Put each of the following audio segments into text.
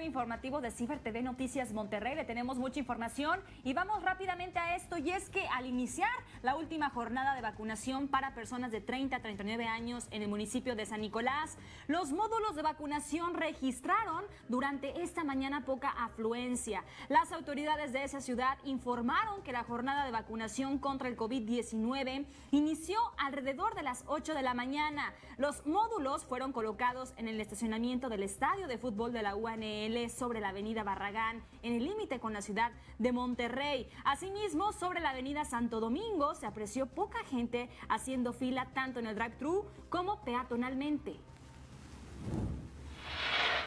breve informativo de Ciber TV Noticias Monterrey. Le tenemos mucha información y vamos rápidamente a esto. Y es que al iniciar la última jornada de vacunación para personas de 30 a 39 años en el municipio de San Nicolás, los módulos de vacunación registraron durante esta mañana poca afluencia. Las autoridades de esa ciudad informaron que la jornada de vacunación contra el COVID-19 inició alrededor de las 8 de la mañana. Los módulos fueron colocados en el estacionamiento del estadio de fútbol de la Sobre la avenida Barragán, en el límite con la ciudad de Monterrey. Asimismo, sobre la avenida Santo Domingo se apreció poca gente haciendo fila tanto en el drive-thru como peatonalmente.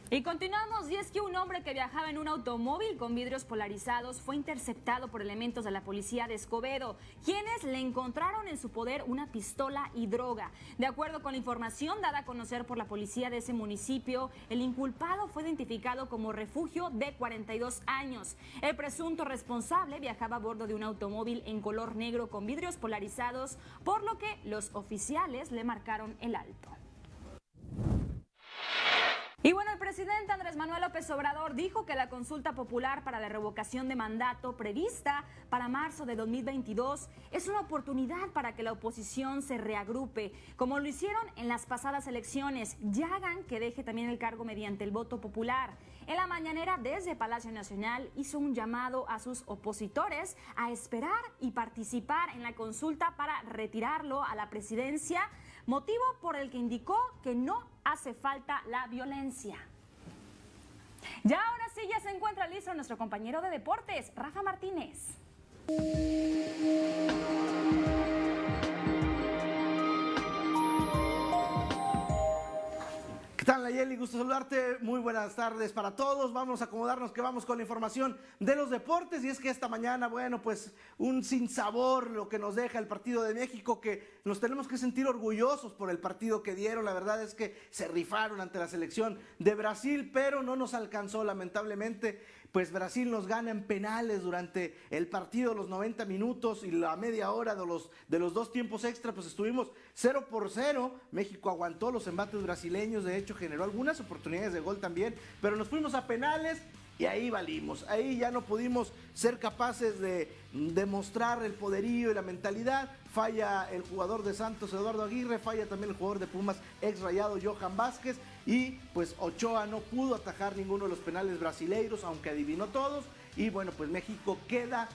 Y continuamos, y es que un hombre que viajaba en un automóvil con vidrios polarizados fue interceptado por elementos de la policía de Escobedo, quienes le encontraron en su poder una pistola y droga. De acuerdo con la información dada a conocer por la policía de ese municipio, el inculpado fue identificado como refugio de 42 años. El presunto responsable viajaba a bordo de un automóvil en color negro con vidrios polarizados, por lo que los oficiales le marcaron el alto. Y bueno, el presidente Andrés Manuel López Obrador dijo que la consulta popular para la revocación de mandato prevista para marzo de 2022 es una oportunidad para que la oposición se reagrupe, como lo hicieron en las pasadas elecciones, y hagan que deje también el cargo mediante el voto popular. En la mañanera desde Palacio Nacional hizo un llamado a sus opositores a esperar y participar en la consulta para retirarlo a la presidencia, motivo por el que indicó que no hace falta la violencia. Ya ahora sí, ya se encuentra listo nuestro compañero de deportes, Rafa Martínez. ¿Qué tal, Nayeli? Gusto saludarte. Muy buenas tardes para todos. Vamos a acomodarnos que vamos con la información de los deportes. Y es que esta mañana, bueno, pues un sinsabor lo que nos deja el partido de México, que nos tenemos que sentir orgullosos por el partido que dieron. La verdad es que se rifaron ante la selección de Brasil, pero no nos alcanzó, lamentablemente pues Brasil nos gana en penales durante el partido, los 90 minutos y la media hora de los, de los dos tiempos extra, pues estuvimos 0 por 0. México aguantó los embates brasileños, de hecho generó algunas oportunidades de gol también, pero nos fuimos a penales y ahí valimos. Ahí ya no pudimos ser capaces de demostrar el poderío y la mentalidad. Falla el jugador de Santos, Eduardo Aguirre, falla también el jugador de Pumas, ex rayado Johan Vázquez. Y pues Ochoa no pudo atajar ninguno de los penales brasileiros, aunque adivinó todos. Y bueno, pues México queda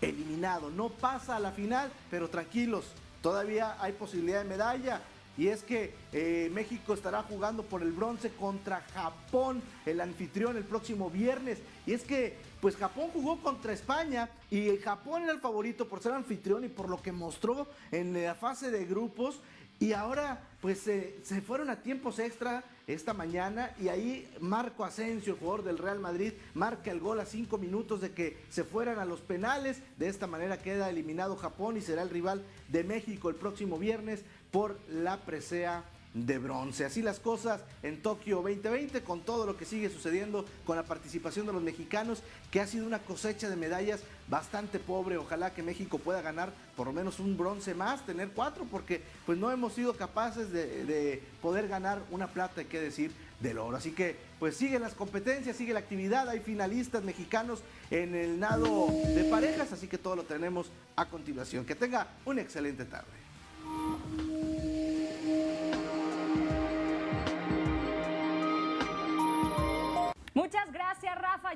eliminado. No pasa a la final, pero tranquilos, todavía hay posibilidad de medalla y es que eh, México estará jugando por el bronce contra Japón, el anfitrión, el próximo viernes. Y es que, pues Japón jugó contra España y Japón era el favorito por ser anfitrión y por lo que mostró en la fase de grupos. Y ahora, pues se fueron a tiempos extra esta mañana y ahí Marco Asensio, jugador del Real Madrid, marca el gol a cinco minutos de que se fueran a los penales. De esta manera queda eliminado Japón y será el rival de México el próximo viernes por la presea de bronce. Así las cosas en Tokio 2020 con todo lo que sigue sucediendo con la participación de los mexicanos, que ha sido una cosecha de medallas bastante pobre. Ojalá que México pueda ganar por lo menos un bronce más, tener cuatro, porque pues no hemos sido capaces de, poder ganar una plata, hay que decir, del oro. Así que pues siguen las competencias, sigue la actividad, hay finalistas mexicanos en el nado de parejas, así que todo lo tenemos a continuación. Que tenga una excelente tarde.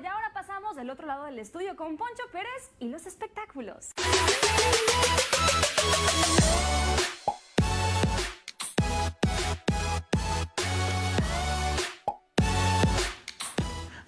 Y ahora pasamos del otro lado del estudio con Poncho Pérez y los espectáculos.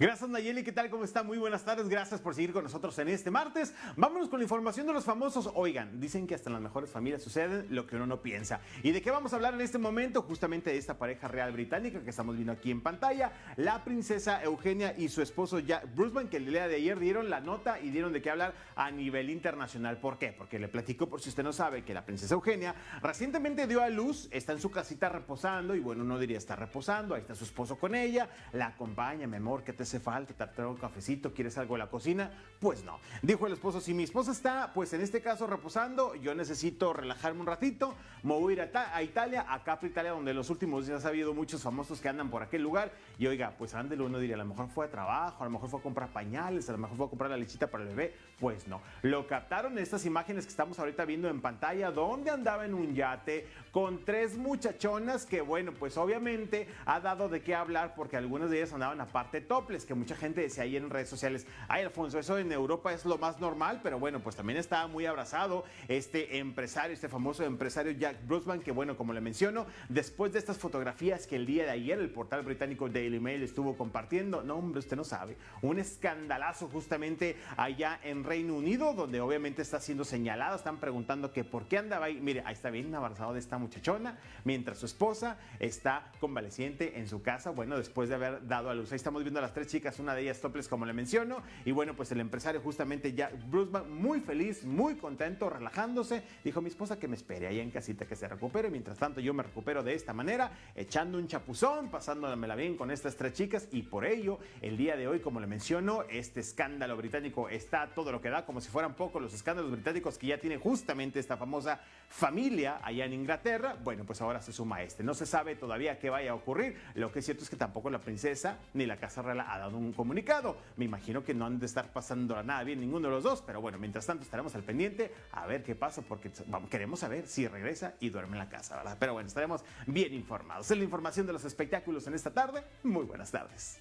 Gracias Nayeli, ¿qué tal? ¿Cómo está? Muy buenas tardes, gracias por seguir con nosotros en este martes. Vámonos con la información de los famosos. Oigan, dicen que hasta en las mejores familias sucede lo que uno no piensa. ¿Y de qué vamos a hablar en este momento? Justamente de esta pareja real británica que estamos viendo aquí en pantalla, la princesa Eugenia y su esposo Jack Bruceman, que el día de ayer dieron la nota y dieron de qué hablar a nivel internacional. ¿Por qué? Porque le platico, por si usted no sabe, que la princesa Eugenia recientemente dio a luz, está en su casita reposando, y bueno, no diría está reposando, ahí está su esposo con ella, la acompaña, mi amor, que te hace falta, te traigo un cafecito, ¿quieres algo en la cocina? Pues no. Dijo el esposo, si mi esposa está, pues en este caso reposando, yo necesito relajarme un ratito, me voy a ir a, Italia, a Capri, Italia, donde en los últimos días ha habido muchos famosos que andan por aquel lugar. Y oiga, pues ándelo, uno diría, a lo mejor fue a trabajo, a lo mejor fue a comprar pañales, a lo mejor fue a comprar la lechita para el bebé. Pues no. Lo captaron estas imágenes que estamos ahorita viendo en pantalla, donde andaba en un yate con tres muchachonas que, bueno, pues obviamente ha dado de qué hablar porque algunas de ellas andaban aparte toples, que mucha gente decía ahí en redes sociales, ay Alfonso, eso en Europa es lo más normal, pero bueno, pues también estaba muy abrazado este empresario, este famoso empresario Jack Brusman, que bueno, como le menciono, después de estas fotografías que el día de ayer el portal británico Daily Mail estuvo compartiendo, no hombre, usted no sabe, un escandalazo justamente allá en Reino Unido, donde obviamente está siendo señalado, están preguntando que por qué andaba ahí, mire, ahí está bien abrazado de esta muchachona, mientras su esposa está convaleciente en su casa, bueno, después de haber dado a luz. Ahí estamos viendo las tres chicas, una de ellas toples, como le menciono, y bueno, pues el empresario justamente ya, Bruce, muy feliz, muy contento, relajándose, dijo mi esposa que me espere ahí en casita que se recupere, mientras tanto yo me recupero de esta manera, echando un chapuzón, pasándomela bien con estas tres chicas, y por ello, el día de hoy, como le menciono, este escándalo británico está todo lo que da, como si fueran poco los escándalos británicos que ya tiene justamente esta famosa familia allá en Inglaterra, bueno, pues ahora se suma este. No se sabe todavía qué vaya a ocurrir, lo que es cierto es que tampoco la princesa ni la Casa Real ha dado un comunicado. Me imagino que no han de estar pasando nada bien ninguno de los dos, pero bueno, mientras tanto estaremos al pendiente a ver qué pasa porque queremos saber si regresa y duerme en la casa, ¿verdad? Pero bueno, estaremos bien informados. Es la información de los espectáculos en esta tarde. Muy buenas tardes.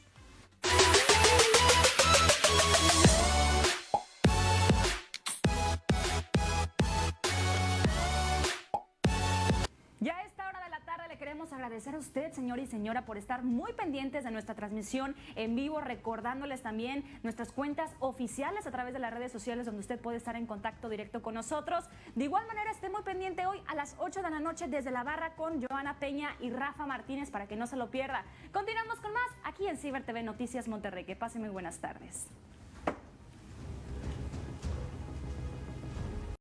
Queremos agradecer a usted, señor y señora, por estar muy pendientes de nuestra transmisión en vivo, recordándoles también nuestras cuentas oficiales a través de las redes sociales donde usted puede estar en contacto directo con nosotros. De igual manera, esté muy pendiente hoy a las 8 de la noche desde la barra con Joana Peña y Rafa Martínez para que no se lo pierda. Continuamos con más aquí en Ciber TV Noticias Monterrey. Que pase muy buenas tardes.